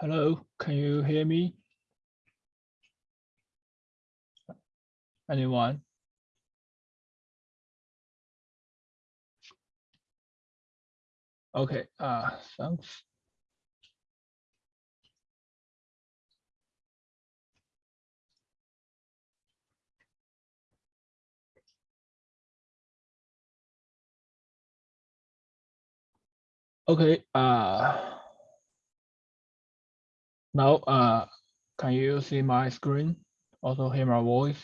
Hello, can you hear me? Anyone? Okay, uh, thanks. Okay, uh, now, uh, can you see my screen? Also hear my voice?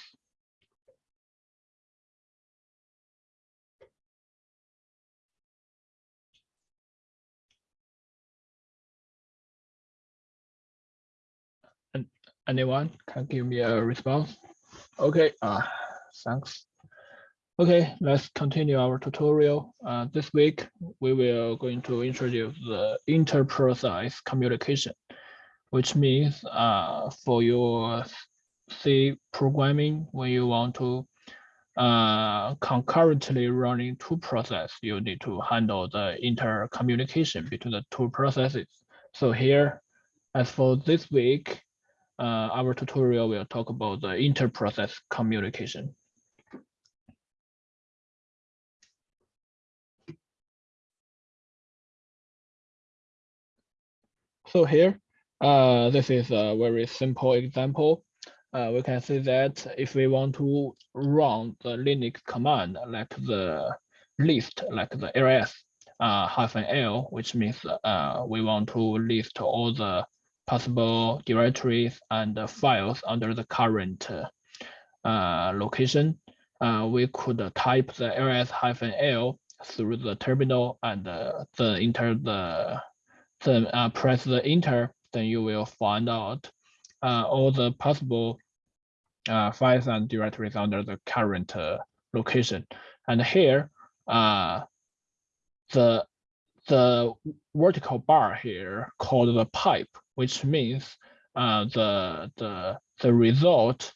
And anyone can give me a response? Okay, uh, thanks. Okay, let's continue our tutorial. Uh, this week, we will going to introduce the inter-process communication which means uh, for your C programming, when you want to uh, concurrently running two processes, you need to handle the intercommunication between the two processes. So here, as for this week, uh, our tutorial will talk about the inter-process communication. So here, uh, this is a very simple example. Uh, we can see that if we want to run the Linux command like the list, like the ls uh, hyphen l, which means uh, we want to list all the possible directories and files under the current uh, location. Uh, we could type the ls hyphen l through the terminal and uh, the enter the then uh, press the enter then you will find out uh, all the possible uh, files and directories under the current uh, location. And here, uh, the the vertical bar here called the pipe, which means uh, the the the result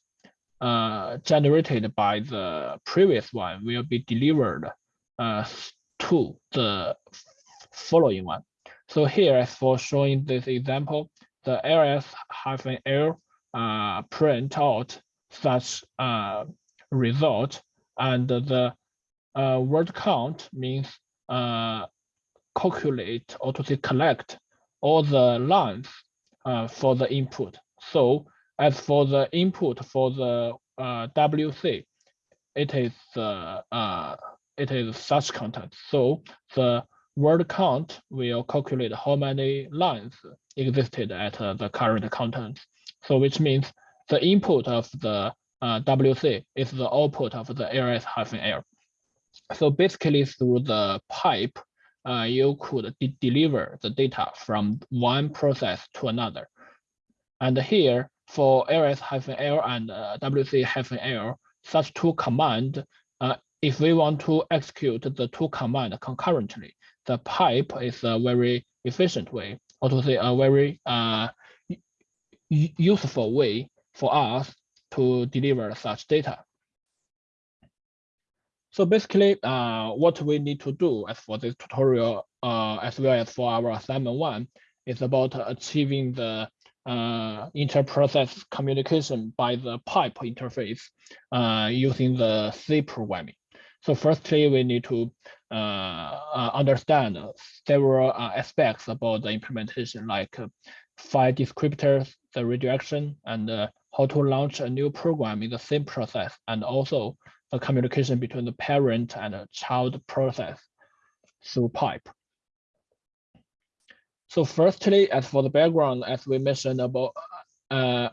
uh, generated by the previous one will be delivered uh, to the following one. So here, as for showing this example, the ls-l uh, print out such uh, result, and the uh, word count means uh, calculate or to say collect all the lines uh, for the input. So as for the input for the uh, WC, it is uh, uh, it is such content. So the word count will calculate how many lines existed at uh, the current content. So which means the input of the uh, WC is the output of the ls-l. So basically through the pipe, uh, you could de deliver the data from one process to another. And here for ls-l and uh, wc-l, such two command, uh, if we want to execute the two command concurrently, the pipe is a very efficient way, or to say a very uh, useful way for us to deliver such data. So basically, uh, what we need to do as for this tutorial, uh, as well as for our assignment one, is about achieving the uh, inter-process communication by the pipe interface uh, using the C programming. So firstly, we need to understand several uh, aspects about the implementation, like file descriptors, the redirection, and how to launch a new program in the same process, and also the communication between the parent and the child process through pipe. So firstly, as for the background, as we mentioned about, uh,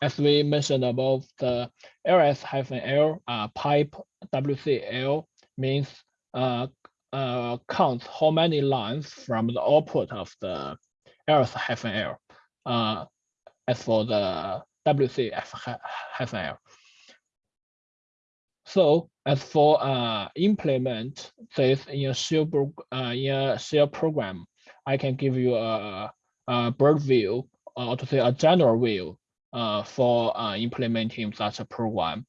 as we mentioned above, the ls-l uh, pipe WCL means uh, uh, counts how many lines from the output of the ls-l uh, as for the WCF-L. So as for uh, implement this in a shell uh, in a shell program, I can give you a, a bird view or to say a general view uh, for uh, implementing such a program.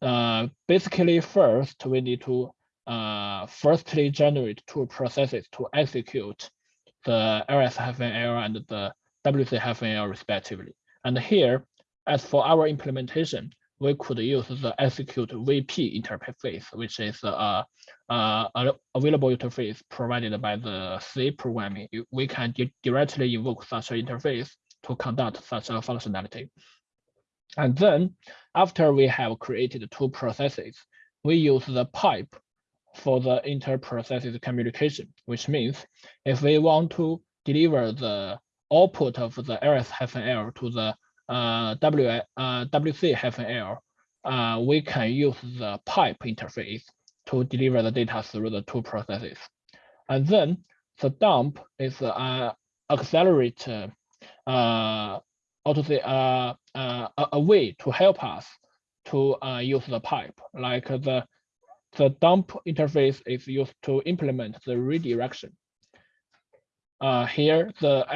Uh, basically, first we need to uh, firstly generate two processes to execute the ls-l and the WC-L respectively. And here, as for our implementation, we could use the execute VP interface, which is a, a, available interface provided by the C programming. We can directly invoke such an interface to conduct such a functionality. And then after we have created two processes, we use the pipe for the inter-processes communication, which means if we want to deliver the output of the ls-l to the uh, w, uh, wc-l, uh, we can use the pipe interface to deliver the data through the two processes. And then the dump is uh, accelerate uh, to say uh, uh, a way to help us to uh, use the pipe. Like the the dump interface is used to implement the redirection. Uh, here, the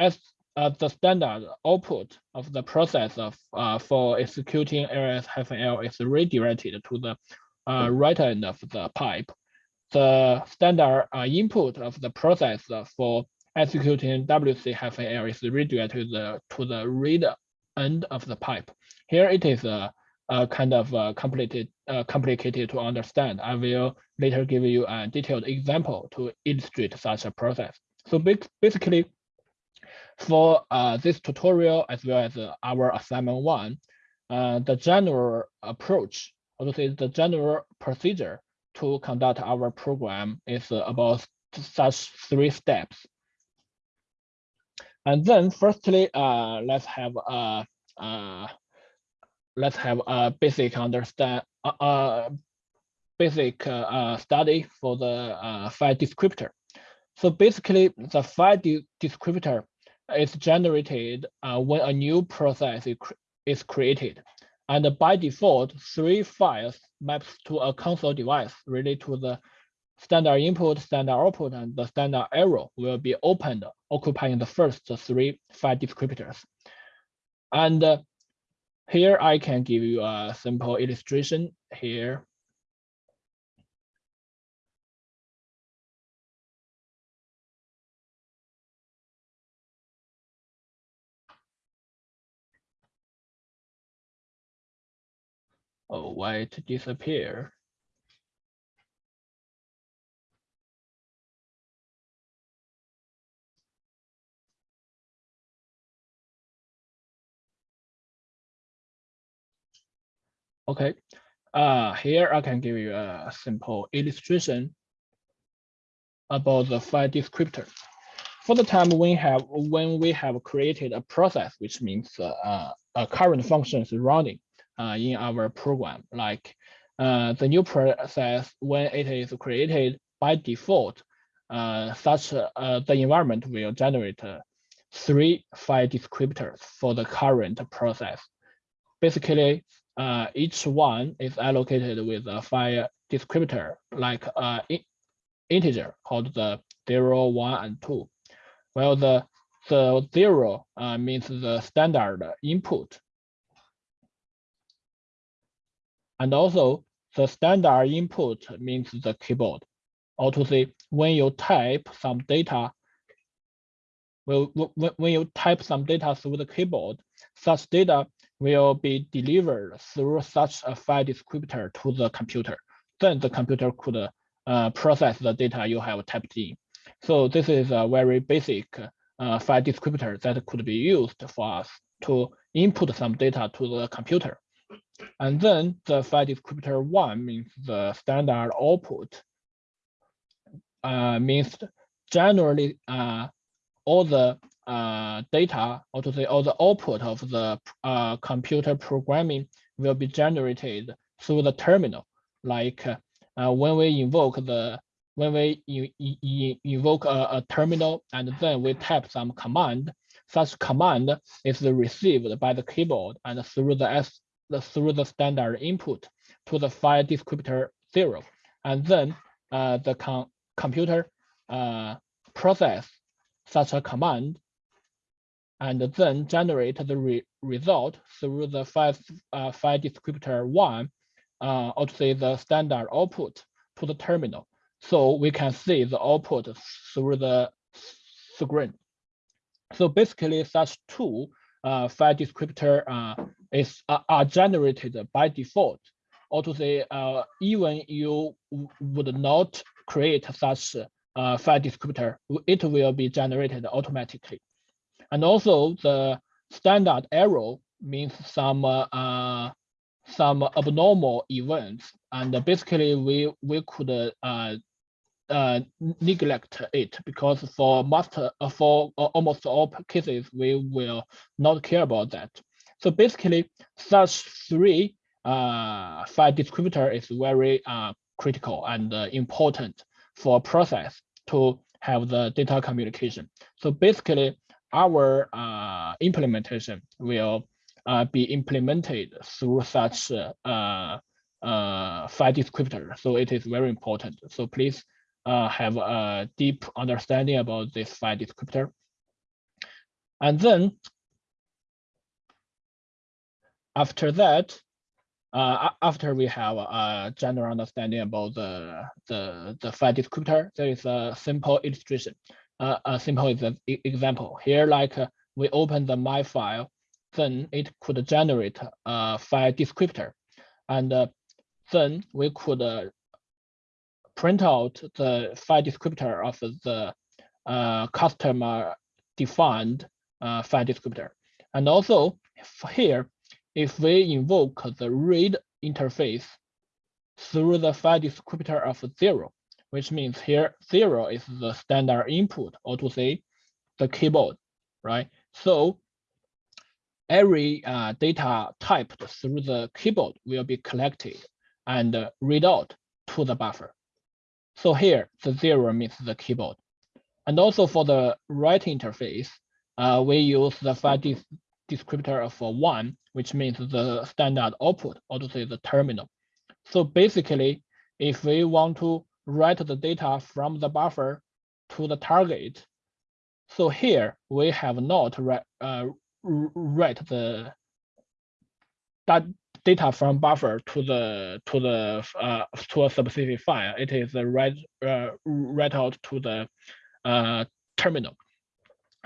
uh, the standard output of the process of uh, for executing ls-l is redirected to the uh, right end of the pipe. The standard uh, input of the process for executing wc-l is redirected to the, to the read end of the pipe. Here it is a, a kind of uh, complicated, uh, complicated to understand. I will later give you a detailed example to illustrate such a process. So basically, for uh, this tutorial, as well as uh, our assignment one, uh, the general approach, or say the general procedure to conduct our program is about such three steps. And then firstly, uh, let's have a, uh, let's have a basic understand, uh, uh basic uh, study for the uh, file descriptor. So basically, the file de descriptor is generated uh, when a new process is created. And by default, three files maps to a console device related to the standard input, standard output, and the standard error will be opened, occupying the first three file descriptors. And uh, here I can give you a simple illustration here. Oh, why it disappear? Okay, uh, here I can give you a simple illustration about the file descriptor. For the time we have when we have created a process, which means uh, a current function is running, uh, in our program. Like uh, the new process, when it is created by default, uh, such uh, the environment will generate uh, three file descriptors for the current process. Basically, uh, each one is allocated with a file descriptor like uh, integer called the zero, one, and two. Well, the the zero uh, means the standard input And also the standard input means the keyboard. Or to say, when you type some data, well, when you type some data through the keyboard, such data will be delivered through such a file descriptor to the computer. Then the computer could uh, process the data you have typed in. So this is a very basic uh, file descriptor that could be used for us to input some data to the computer. And then the file descriptor one means the standard output uh, means generally uh, all the uh, data, or to say all the output of the uh, computer programming will be generated through the terminal. Like uh, when we invoke the when we invoke a, a, terminal and then we type some command, such command is received by the keyboard and through the S through the standard input to the file descriptor zero. And then uh, the com computer uh, process such a command and then generate the re result through the file, uh, file descriptor one, uh, or to say the standard output to the terminal. So we can see the output through the screen. So basically such two uh, file descriptor uh, is uh, are generated by default or to say uh, even you would not create such uh, file descriptor, it will be generated automatically. And also the standard error means some uh, some abnormal events, and basically we we could uh, uh, neglect it because for master uh, for uh, almost all cases we will not care about that. So basically, such three uh, file descriptor is very uh, critical and uh, important for process to have the data communication. So basically, our uh, implementation will uh, be implemented through such uh, uh, file descriptor. So it is very important. So please uh, have a deep understanding about this file descriptor. And then after that, uh, after we have a general understanding about the, the, the file descriptor, there is a simple illustration, uh, a simple example. Here, like uh, we open the my file, then it could generate a file descriptor. And uh, then we could uh, print out the file descriptor of the uh, customer defined uh, file descriptor. And also here, if we invoke the read interface through the file descriptor of zero, which means here zero is the standard input, or to say the keyboard, right? So every uh, data typed through the keyboard will be collected and uh, read out to the buffer. So here, the zero means the keyboard. And also for the write interface, uh, we use the file descriptor of one, which means the standard output, or to say the terminal. So basically, if we want to write the data from the buffer to the target, so here we have not write, uh, write the that data from buffer to the to the uh, to a specific file. It is write uh, write out to the uh, terminal.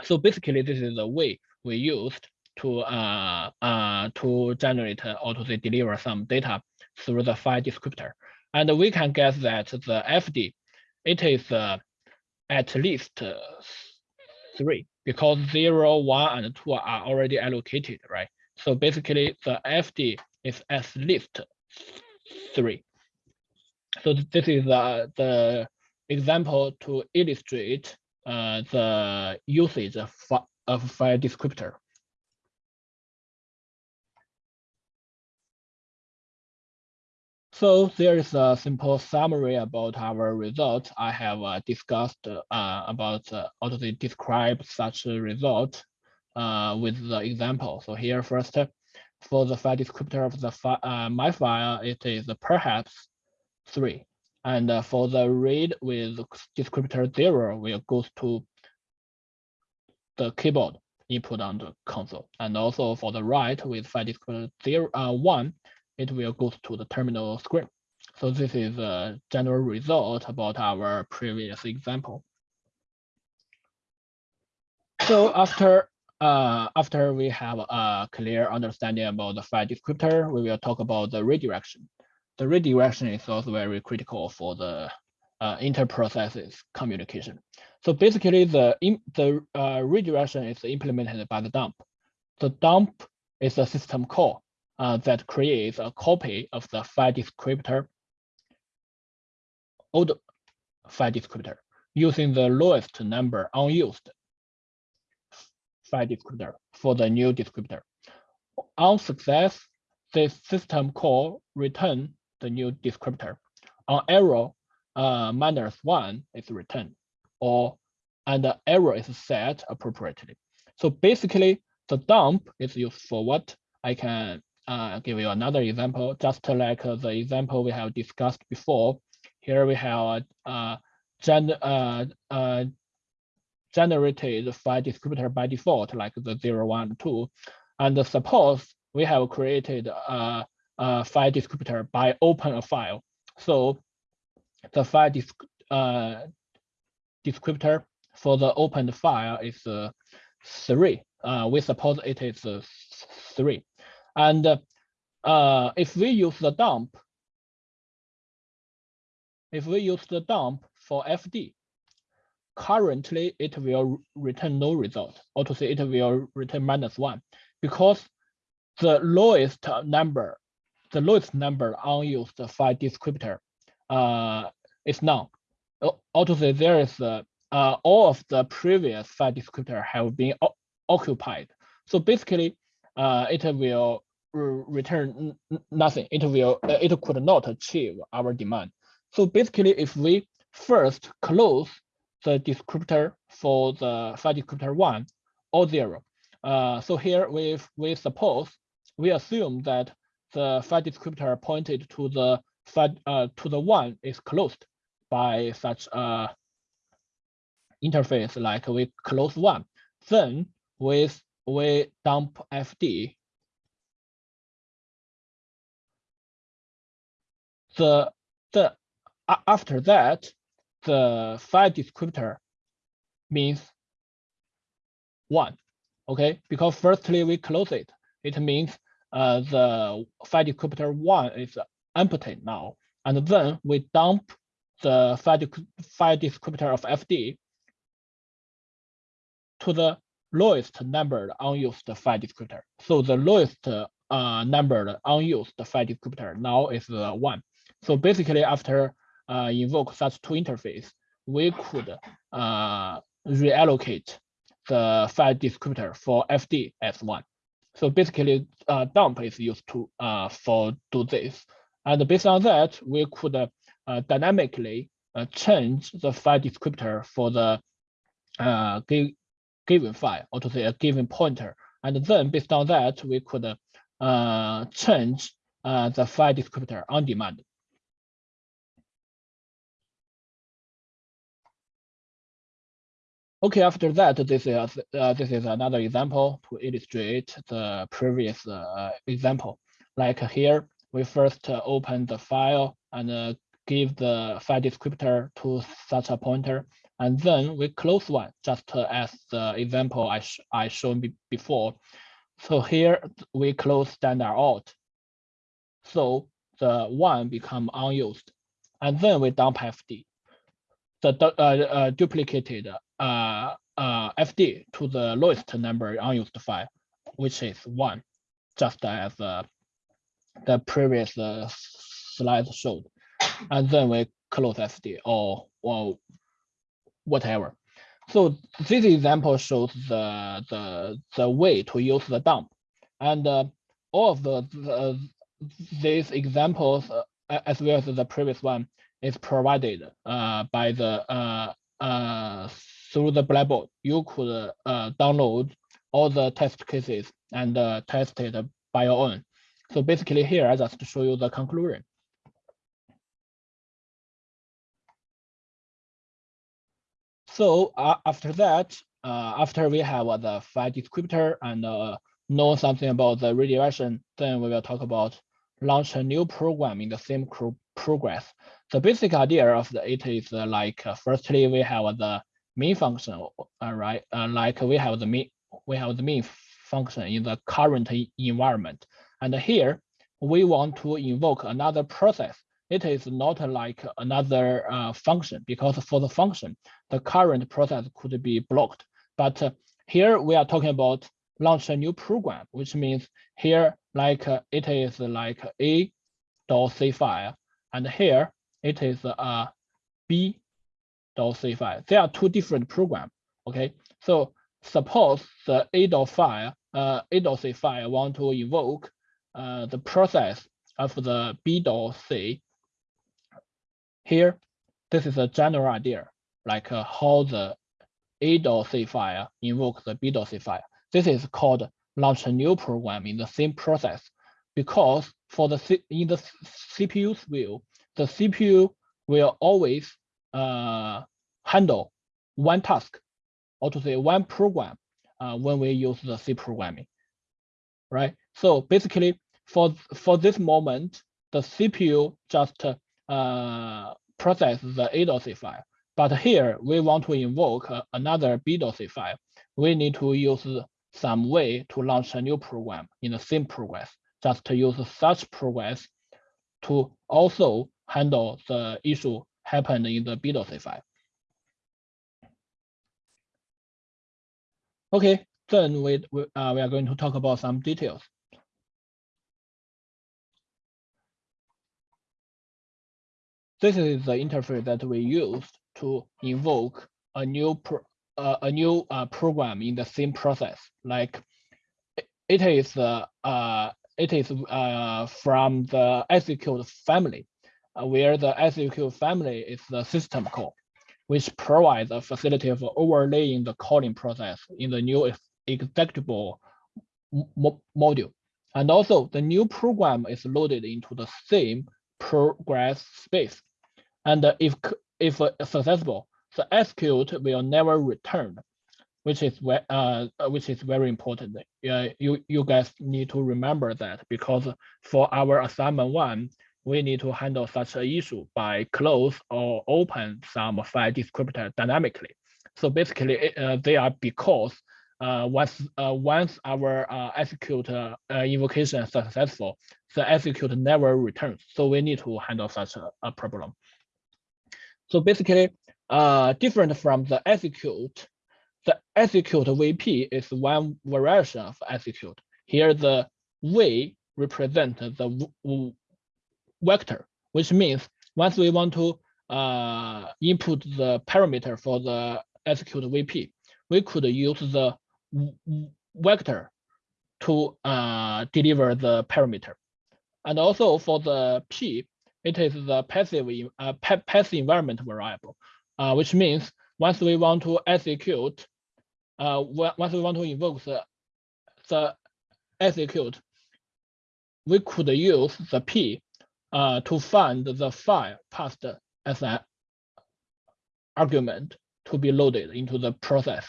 So basically, this is the way we used to uh, uh, to generate or to deliver some data through the file descriptor. And we can guess that the FD, it is uh, at least uh, three because zero, one, and two are already allocated, right? So basically, the FD is at least three. So this is uh, the example to illustrate uh, the usage of, of file descriptor. So there is a simple summary about our results. I have uh, discussed uh, about uh, how to describe such a result uh, with the example. So here first, for the file descriptor of the fi uh, my file, it is perhaps three. And uh, for the read with descriptor zero, will goes to the keyboard input on the console. And also for the write with file descriptor zero, one, it will go to the terminal screen. So this is a general result about our previous example. So after uh, after we have a clear understanding about the file descriptor, we will talk about the redirection. The redirection is also very critical for the uh, inter-processes communication. So basically, the the uh, redirection is implemented by the dump. The dump is a system call uh, that creates a copy of the file descriptor, old file descriptor, using the lowest number unused file descriptor for the new descriptor. On success, the system call return the new descriptor. On error, uh, minus one is returned, or and the error is set appropriately. So basically, the dump is used for what I can uh, give you another example, just like the example we have discussed before. Here we have uh, gen, uh, uh, generated file descriptor by default, like the 0, 1, 2. And suppose we have created a, a file descriptor by open a file. So the file disc, uh, descriptor for the opened file is uh, three. Uh, we suppose it is uh, three. And uh, if we use the dump, if we use the dump for FD, currently it will return no result, or to say it will return minus one, because the lowest number, the lowest number unused file descriptor uh, is none. Or to say there is uh, uh, all of the previous file descriptor have been occupied. So basically, uh, it will return nothing. It will uh, it could not achieve our demand. So basically, if we first close the descriptor for the file descriptor one or zero, uh, so here we we suppose we assume that the file descriptor pointed to the file uh, to the one is closed by such a interface like we close one. Then with we dump fd the the after that the file descriptor means one okay? Because firstly we close it. It means uh, the file descriptor one is empty now. And then we dump the file, file descriptor of fd to the lowest numbered unused file descriptor. So the lowest uh, numbered unused file descriptor now is uh, one. So basically after uh, invoke such two interface, we could uh, reallocate the file descriptor for FD as one. So basically uh, dump is used to uh, for do this. And based on that, we could dynamically change the file descriptor for the uh, given file or to say a given pointer. And then based on that, we could uh, change uh, the file descriptor on demand. Okay, after that, this is uh, this is another example to illustrate the previous uh, example. Like here, we first open the file and uh, give the file descriptor to such a pointer, and then we close one, just as the example I, sh I shown before. So here we close standard out. So the one become unused. And then we dump FD, the uh, uh, duplicated uh, uh, FD to the lowest number unused file, which is one, just as uh, the previous uh, slide showed. And then we close FD or, or whatever. So this example shows the the the way to use the dump, and uh, all of the, the these examples uh, as well as the previous one is provided uh, by the uh, uh, through the Blackboard. You could uh, download all the test cases and test it by your own. So basically here I just show you the conclusion. So uh, after that, uh, after we have uh, the file descriptor and uh, know something about the redirection, then we will talk about launch a new program in the same progress. The basic idea of the it is uh, like uh, firstly we have the main function, right? like we have the main we have the main function in the current environment, and here we want to invoke another process it is not like another uh, function because for the function, the current process could be blocked. But uh, here we are talking about launch a new program, which means here like uh, it is like a dot c file, and here it is a b dot c file. There are two different programs. Okay, so suppose the a dot file, uh, a dot c file want to invoke uh, the process of the b dot c here, this is a general idea, like uh, how the A.C file invokes the B.C file. This is called launch a new program in the same process, because for the C in the CPU's view, the CPU will always uh, handle one task, or to say one program uh, when we use the C programming, right? So basically, for for this moment, the CPU just uh, process the A.C file. But here we want to invoke uh, another B.C file. we need to use some way to launch a new program in the same progress, just to use such progress to also handle the issue happened in the BDOS file. Okay, then we, we, uh, we are going to talk about some details. This is the interface that we used to invoke a new pro, uh, a new uh, program in the same process. Like it is uh, uh it is uh, from the execute family, uh, where the execute family is the system call which provides a facility for overlaying the calling process in the new executable mo module. And also the new program is loaded into the same progress space. And if, if successful, the execute will never return, which is uh, which is very important. Uh, you, you guys need to remember that because for our assignment one, we need to handle such an issue by close or open some file descriptor dynamically. So basically, uh, they are because uh, once uh, once our uh, execute uh, invocation is successful, the execute never returns. So we need to handle such a, a problem. So basically, uh, different from the execute, the execute VP is one variation of execute. Here, the V represent the vector, which means once we want to uh, input the parameter for the execute VP, we could use the vector to uh, deliver the parameter. And also for the P, it is the passive uh, passive environment variable, uh, which means once we want to execute, uh, once we want to invoke the, the execute, we could use the P uh, to find the file passed as an argument to be loaded into the process.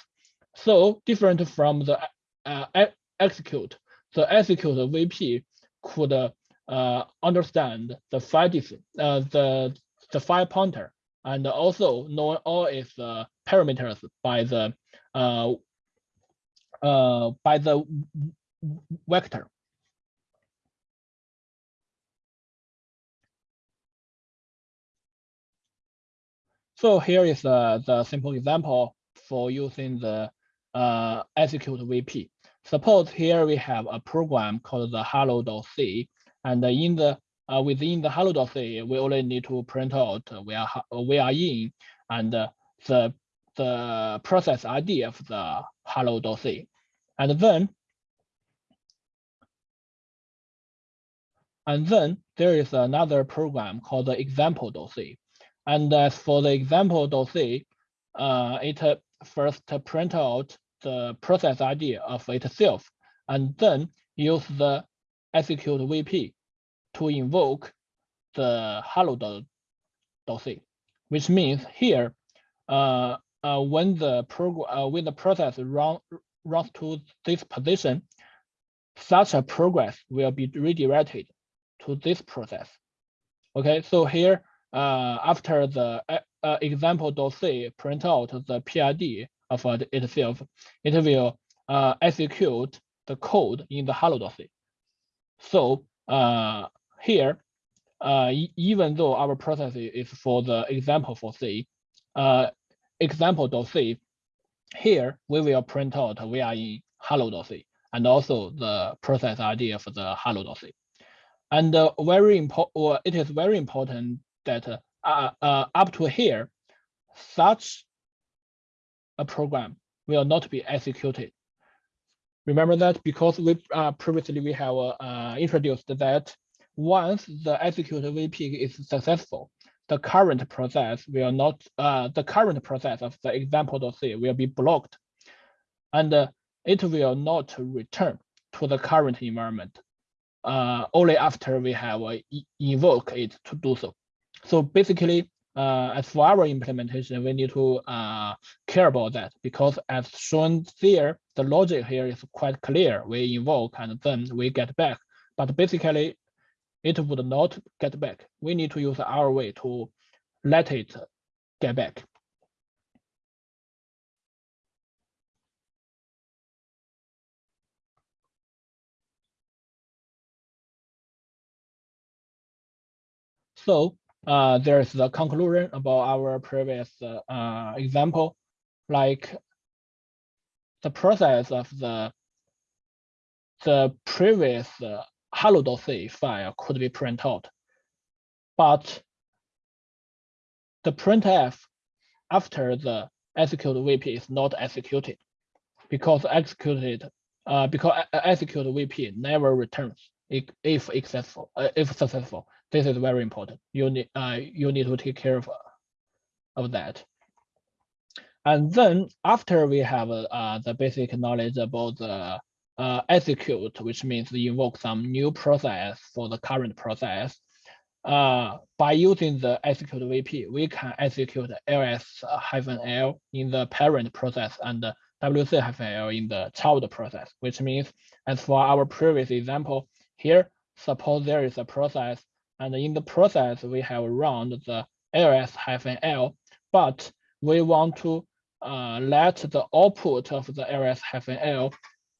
So different from the uh, execute, the execute VP could uh, understand the file uh, the the file pointer and also know all its uh, parameters by the uh, uh, by the vector. So here is uh, the simple example for using the uh, execute VP. Suppose here we have a program called the hello.c, and in the uh, within the hello.c, we only need to print out we are we are in and uh, the the process ID of the hello.c, and then and then there is another program called the example.c. And as for the example .c, uh, it uh, first print out the process ID of itself, and then use the execute VP to invoke the hello hello.c, which means here, uh, uh, when the program uh, when the process run runs to this position, such a progress will be redirected to this process. Okay, so here uh, after the uh, uh example.c print out the PID of itself, it will uh, execute the code in the hello hello.c. So uh, here, uh, even though our process is for the example for C, uh, example.c, here we will print out we are in hello.c and also the process ID of the hello.c. And uh, very important, it is very important that uh, uh, up to here, such a program will not be executed. Remember that because we uh, previously we have uh, introduced that once the execute VP is successful, the current process will not, uh, the current process of the example.c will be blocked and uh, it will not return to the current environment uh, only after we have uh, invoke it to do so. So basically, uh, as for our implementation, we need to uh, care about that because as shown there, the logic here is quite clear. We invoke and then we get back, but basically it would not get back. We need to use our way to let it get back. So uh, there's the conclusion about our previous uh, uh, example, like the process of the the previous uh, hello.c file could be printed out, but the printf after the execute VP is not executed because executed uh, because execute VP never returns if, successful uh, if successful. This is very important. You need uh, you need to take care of of that. And then after we have uh, the basic knowledge about the uh, execute, which means invoke some new process for the current process, uh, by using the execute VP, we can execute ls-l in the parent process and wc-l in the child process, which means as for our previous example here, suppose there is a process and in the process we have run the ls-l, but we want to uh, let the output of the ls-l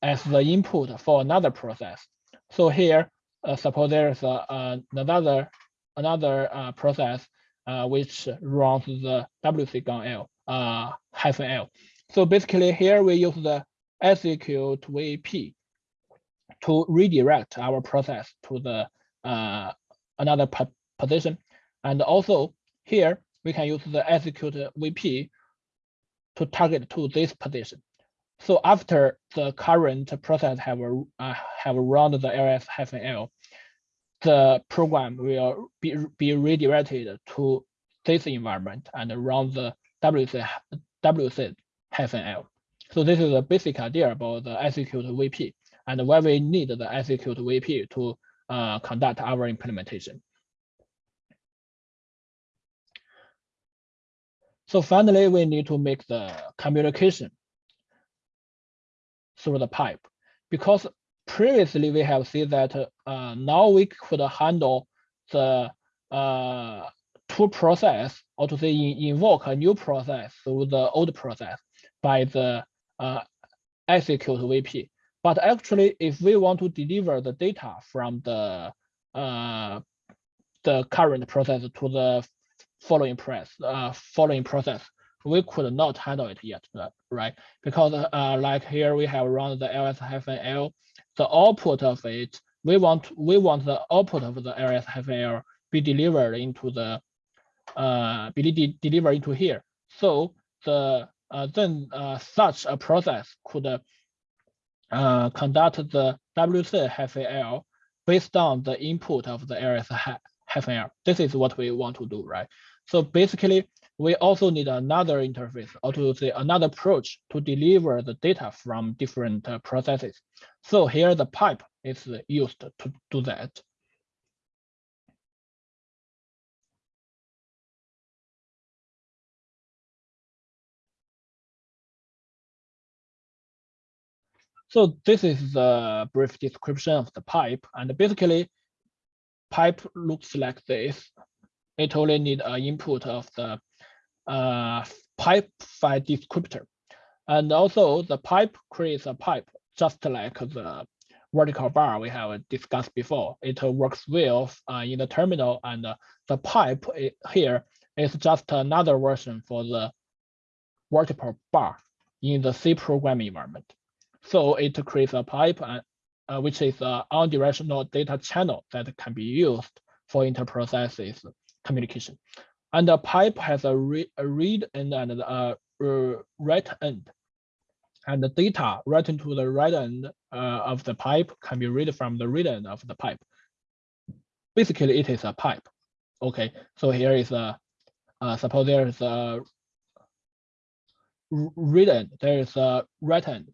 as the input for another process. So here, uh, suppose there is a, uh, another another uh, process uh, which runs the wc-l uh, hyphen l. So basically here we use the execute vp to redirect our process to the uh, another position. And also here we can use the execute vp to target to this position. So after the current process have uh, have run the ls-l, the program will be, be redirected to this environment and run the WC, WC L. So this is a basic idea about the execute VP and why we need the execute VP to uh, conduct our implementation. So finally, we need to make the communication through the pipe because previously we have seen that uh, now we could handle the uh, two process or to say invoke a new process through the old process by the uh, execute VP. But actually, if we want to deliver the data from the uh, the current process to the following press, uh, following process, we could not handle it yet, right? Because uh, like here we have run the ls-l the output of it, we want we want the output of the ls-l be delivered into the uh, be de delivered into here. So the uh, then uh, such a process could uh, conduct the wc-l based on the input of the ls-l. This is what we want to do, right? So basically, we also need another interface or to say another approach to deliver the data from different uh, processes. So here the pipe is used to do that. So this is the brief description of the pipe. And basically, pipe looks like this. It only need an input of the uh, pipe file descriptor. And also the pipe creates a pipe just like the vertical bar we have discussed before. It works well uh, in the terminal and uh, the pipe here is just another version for the vertical bar in the C programming environment. So it creates a pipe uh, uh which is an unidirectional data channel that can be used for interprocesses communication. And the pipe has a, re a read end and a write end. And the data written to the right end uh, of the pipe can be read from the read end of the pipe. Basically, it is a pipe. Okay, so here is a, uh, suppose there is a read end, there is a write end.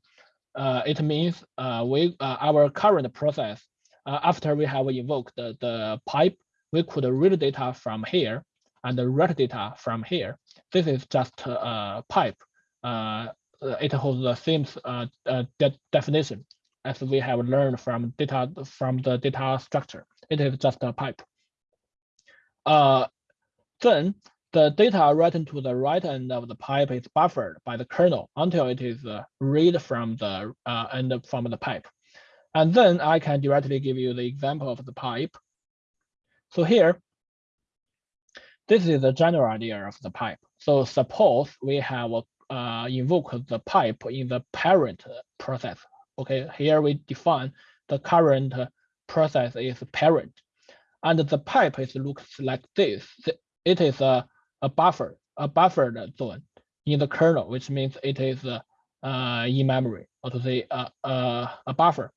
Uh, it means uh, we uh, our current process, after we have invoked the, the pipe, we could read data from here and write data from here. This is just a pipe. It holds the same de definition as we have learned from data from the data structure. It is just a pipe. Uh, then the data written to the right end of the pipe is buffered by the kernel until it is uh, read from the uh, end from the pipe. And then I can directly give you the example of the pipe. So here, this is the general idea of the pipe. So suppose we have uh, invoke the pipe in the parent process. Okay, here we define the current process is parent, and the pipe is looks like this. It is a, a buffer, a buffered zone in the kernel, which means it is uh, in memory, or to say uh, uh, a buffer.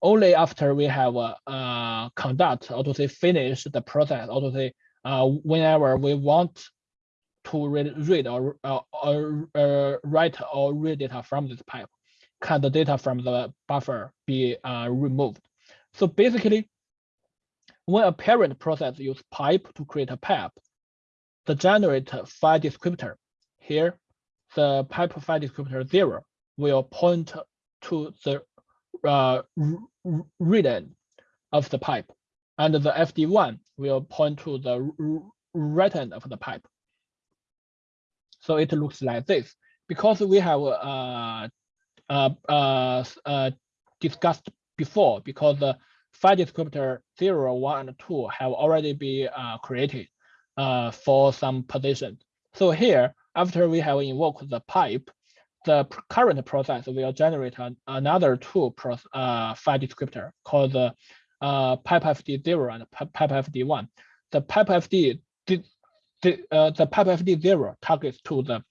Only after we have uh, uh, conduct, or to say finish the process, or to say uh, whenever we want to read, read or, uh, or uh, write or read data from this pipe, can the data from the buffer be uh, removed? So basically, when a parent process use pipe to create a pipe, the generate file descriptor here, the pipe file descriptor zero will point to the uh, read end of the pipe and the FD1 will point to the write end of the pipe. So it looks like this. Because we have uh, uh, uh, uh, discussed before, because the file descriptor 0, 1, and 2 have already been uh, created uh, for some position. So here, after we have invoked the pipe, the current process will generate an, another two uh, file descriptor called the uh, pipefd0 and pipefd1. The pipefd the, the, uh, the pipefd0 targets to the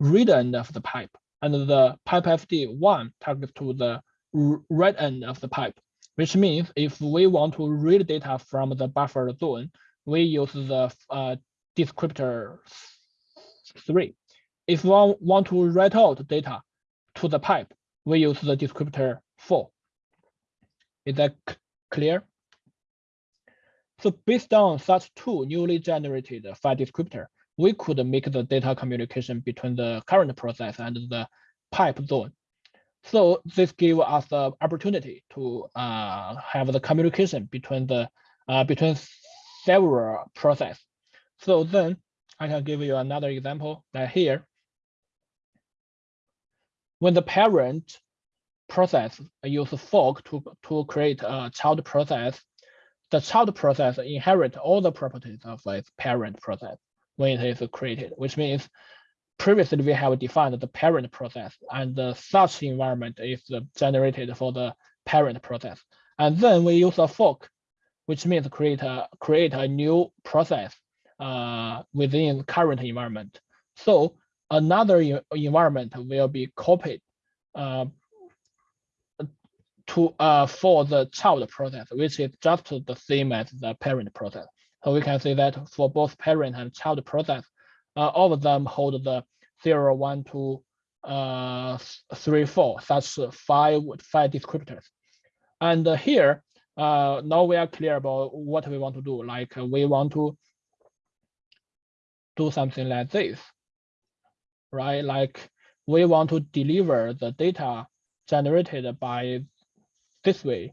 read end of the pipe, and the pipefd1 targets to the write end of the pipe, which means if we want to read data from the buffer zone, we use the uh, descriptor 3. If one want to write out data to the pipe, we use the descriptor 4. Is that Clear? So based on such two newly generated file descriptor, we could make the data communication between the current process and the pipe zone. So this gives us the opportunity to uh, have the communication between the uh, between several process. So then I can give you another example like here. When the parent process use fork to, to create a child process. The child process inherit all the properties of its parent process when it is created, which means previously we have defined the parent process and the such environment is generated for the parent process. And then we use a fork, which means create a, create a new process uh, within current environment. So another environment will be copied uh, to uh, for the child process, which is just the same as the parent process. So we can say that for both parent and child process, uh, all of them hold the 0, 1, 2, uh, 3, 4, such five, five descriptors. And here, uh, now we are clear about what we want to do. Like uh, we want to do something like this, right? Like we want to deliver the data generated by this way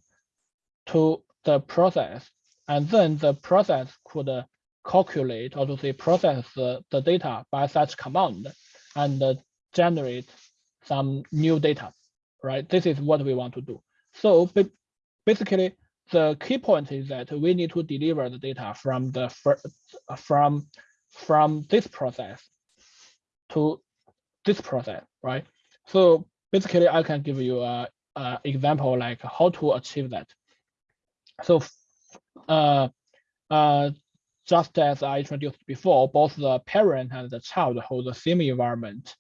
to the process. And then the process could uh, calculate or to say process the, the data by such command and uh, generate some new data, right? This is what we want to do. So basically, the key point is that we need to deliver the data from the from from this process to this process, right? So basically, I can give you a uh, example like how to achieve that. So uh, uh, just as I introduced before, both the parent and the child hold the same environment.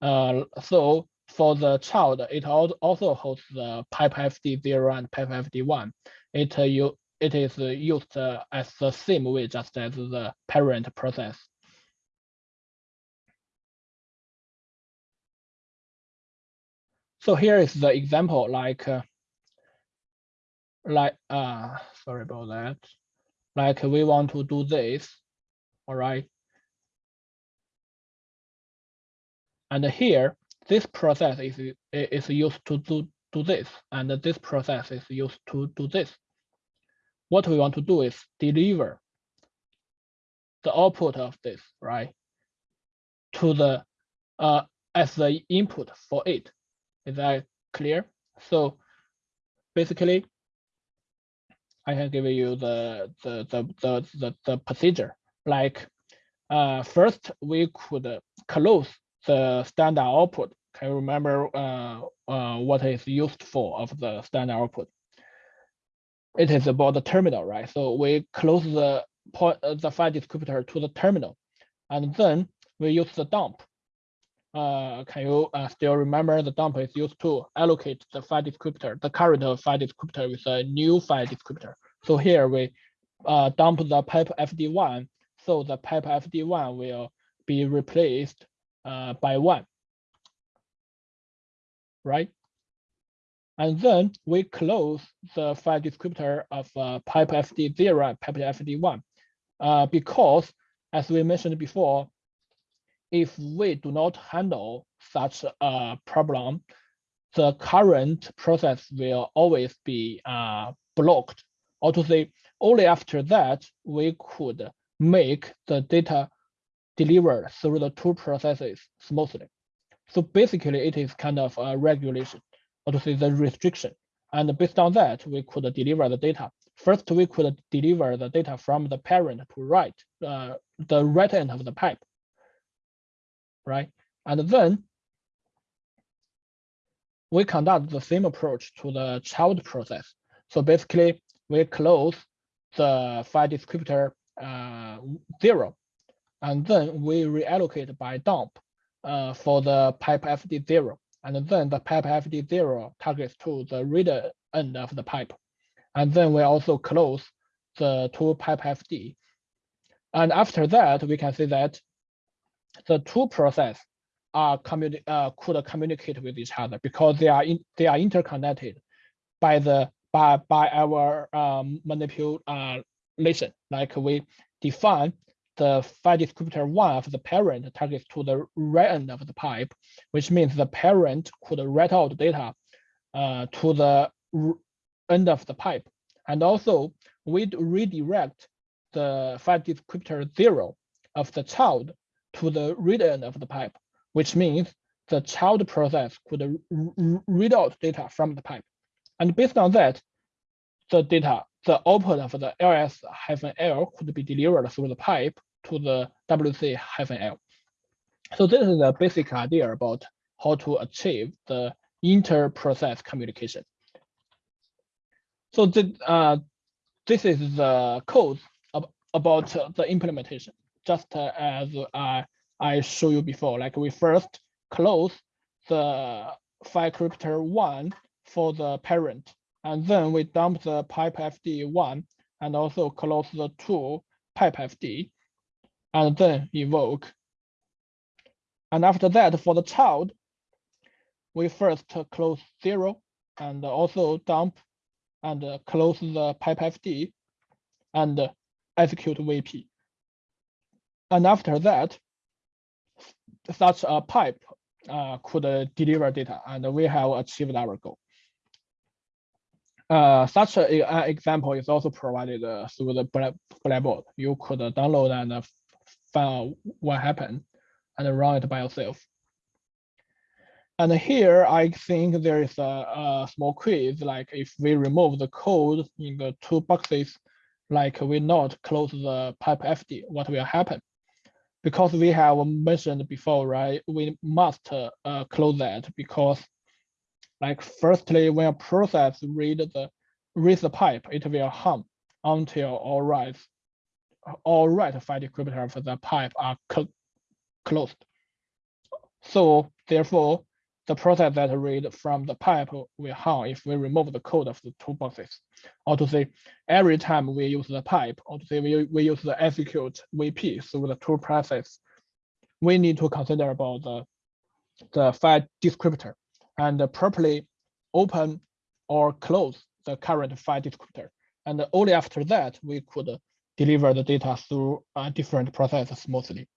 Uh, so for the child, it also holds the pipefd0 and pipefd1. It, uh, it is used uh, as the same way just as the parent process. So here is the example like, uh, like, uh, sorry about that. Like we want to do this, all right. And here, this process is, is used to do, do this, and this process is used to do this. What we want to do is deliver the output of this, right, to the, uh, as the input for it. Is that clear? So basically, I can give you the the the the the, the procedure. like uh, first we could close the standard output. Can you remember uh, uh, what is used for of the standard output? It is about the terminal, right? So we close the point, uh, the file descriptor to the terminal, and then we use the dump. Uh, can you uh, still remember the dump is used to allocate the file descriptor, the current file descriptor with a new file descriptor. So here we uh, dump the pipe fd1, so the pipe fd1 will be replaced uh, by one, right? And then we close the file descriptor of uh, pipe fd0 and pipe fd1 uh, because, as we mentioned before, if we do not handle such a problem, the current process will always be uh, blocked. Or to say, only after that, we could make the data delivered through the two processes smoothly. So basically, it is kind of a regulation, or to say the restriction. And based on that, we could deliver the data. First, we could deliver the data from the parent to right, uh, the write end of the pipe, right? And then we conduct the same approach to the child process. So basically, we close the file descriptor uh, zero, and then we reallocate by dump uh, for the pipe FD zero, and then the pipe FD zero targets to the reader end of the pipe, and then we also close the two pipe FD. And after that, we can see that the two process are communi uh, could communicate with each other because they are in, they are interconnected by the by by our um, manipulation. Like we define the file descriptor one of the parent targets to the write end of the pipe, which means the parent could write out data uh, to the end of the pipe. And also we redirect the file descriptor zero of the child to the read end of the pipe, which means the child process could read out data from the pipe. And based on that, the data, the output of the ls-l could be delivered through the pipe to the wc-l. So this is the basic idea about how to achieve the inter-process communication. So the, uh, this is the code ab about the implementation, just as I, I show you before. Like we first close the file descriptor one for the parent, and then we dump the pipe FD one and also close the two pipe FD, and then evoke. And after that, for the child, we first close zero and also dump and close the pipe FD and execute VP. And after that, such a pipe uh, could deliver data and we have achieved our goal. Uh, such an example is also provided uh, through the Blackboard. You could download and find out what happened and run it by yourself. And here I think there is a, a, small quiz, like if we remove the code in the two boxes, like we not close the pipe FD, what will happen? Because we have mentioned before, right, we must uh, close that because like firstly, when a process read the read the pipe, it will hum until all right, all write file descriptor for the pipe are cl closed. So therefore, the process that read from the pipe will hum if we remove the code of the two boxes. Or to say, every time we use the pipe, or to say we, we use the execute VP through the two process, we need to consider about the, the file descriptor and properly open or close the current file descriptor. And only after that, we could deliver the data through a different process smoothly.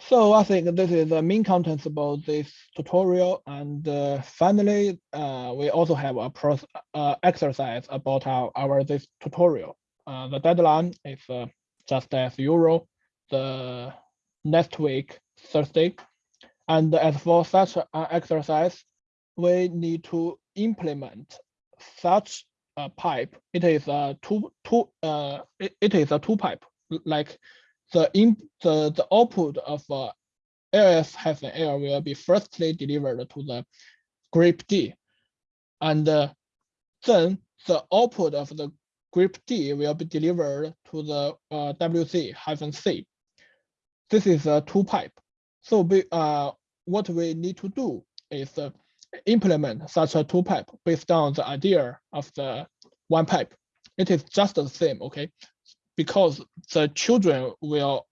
So I think this is the main contents about this tutorial. And uh, finally, uh, we also have a uh, exercise about our, our this tutorial. Uh, the deadline is uh, just as usual, the next week, Thursday. And as for such an exercise, we need to implement such uh, pipe. It is a two two uh it, it is a two pipe like the in the the output of uh, LS hyphen L will be firstly delivered to the grep D, and uh, then the output of the grep D will be delivered to the uh, WC hyphen C. This is a two pipe. So we, uh, what we need to do is uh, implement such a two pipe based on the idea of the one pipe. It is just the same, okay? Because the children will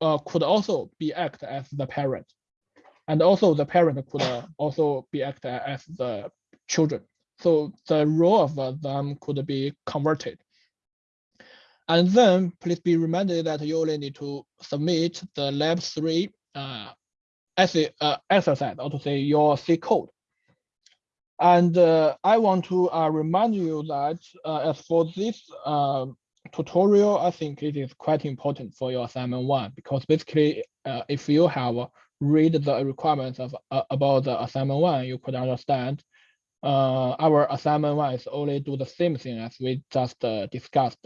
uh, could also be act as the parent, and also the parent could uh, also be act as the children. So the role of uh, them could be converted. And then please be reminded that you only need to submit the lab three uh, essay, uh, exercise, or to say your C code. And uh, I want to uh, remind you that uh, as for this uh, tutorial, I think it is quite important for your assignment one, because basically, uh, if you have read the requirements of uh, about the assignment one, you could understand our assignment one is only do the same thing as we just discussed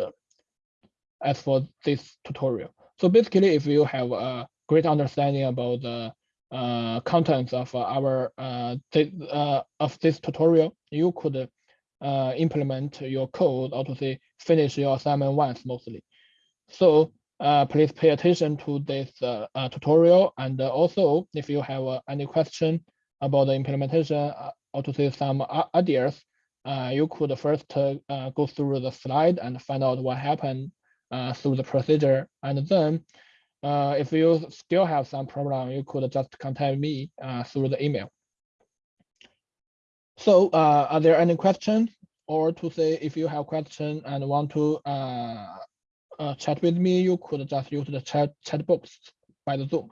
as for this tutorial. So basically, if you have a great understanding about the uh, contents of our uh, uh, of this tutorial, you could uh, implement your code or to say finish your assignment once mostly. So uh, please pay attention to this uh, uh, tutorial and also if you have uh, any question about the implementation uh, or to say some ideas, uh, you could first go through the slide and find out what happened through the procedure and then uh, if you still have some problem, you could just contact me uh, through the email. So uh, are there any questions or to say if you have question and want to uh, uh, chat with me, you could just use the chat chat box by the Zoom.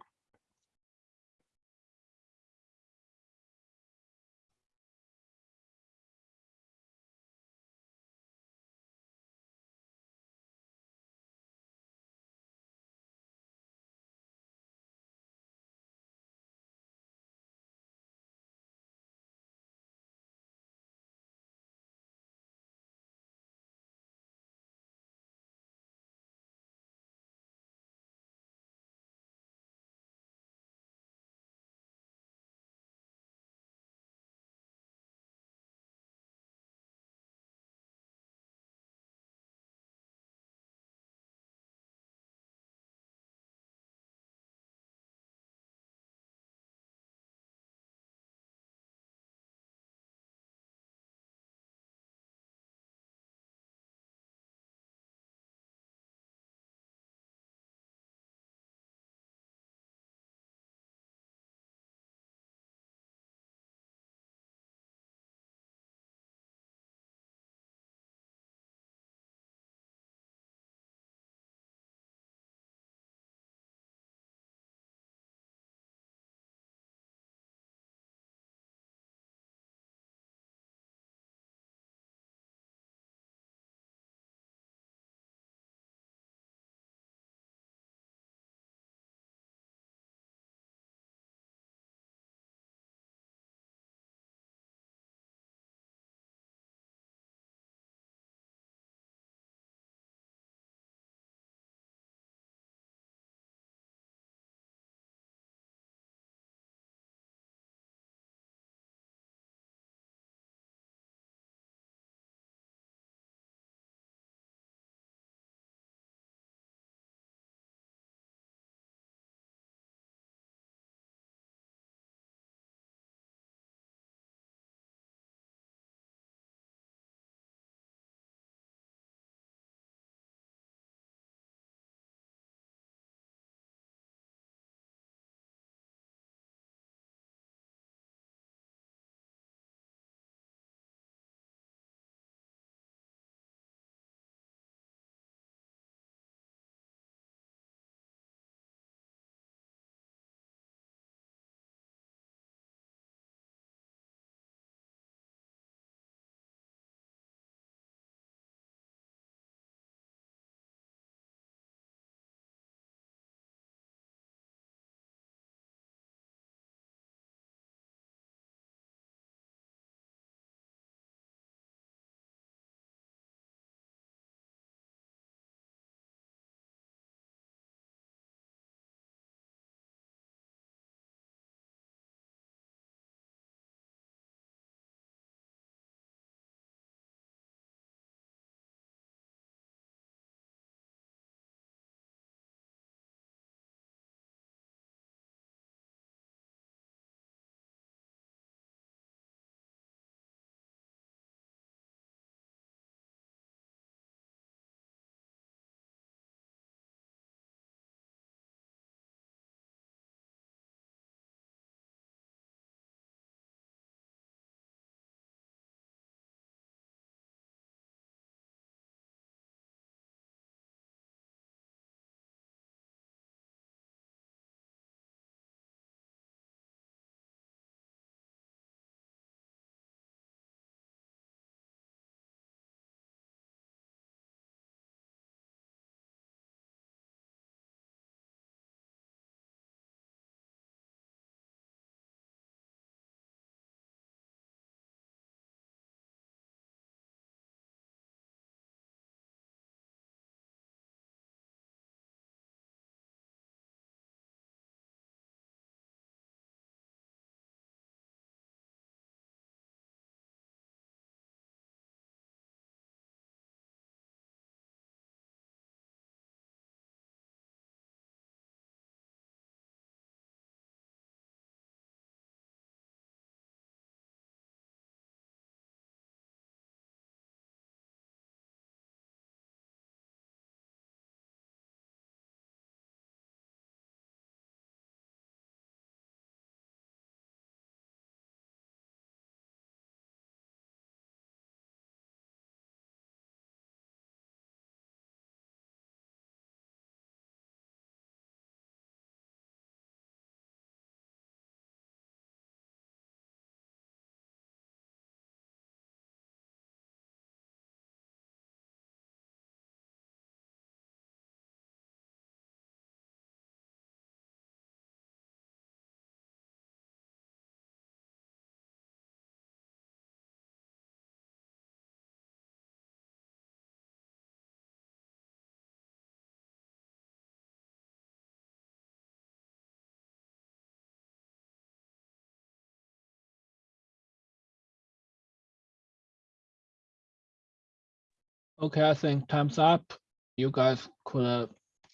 Okay, I think time's up. You guys could uh,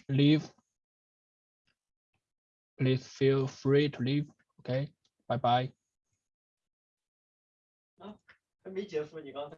leave. Please feel free to leave. Okay, bye bye. 还没结束，你刚才。